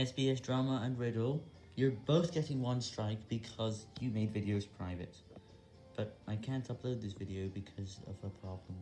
SBS Drama and Riddle, you're both getting one strike because you made videos private. But I can't upload this video because of a problem,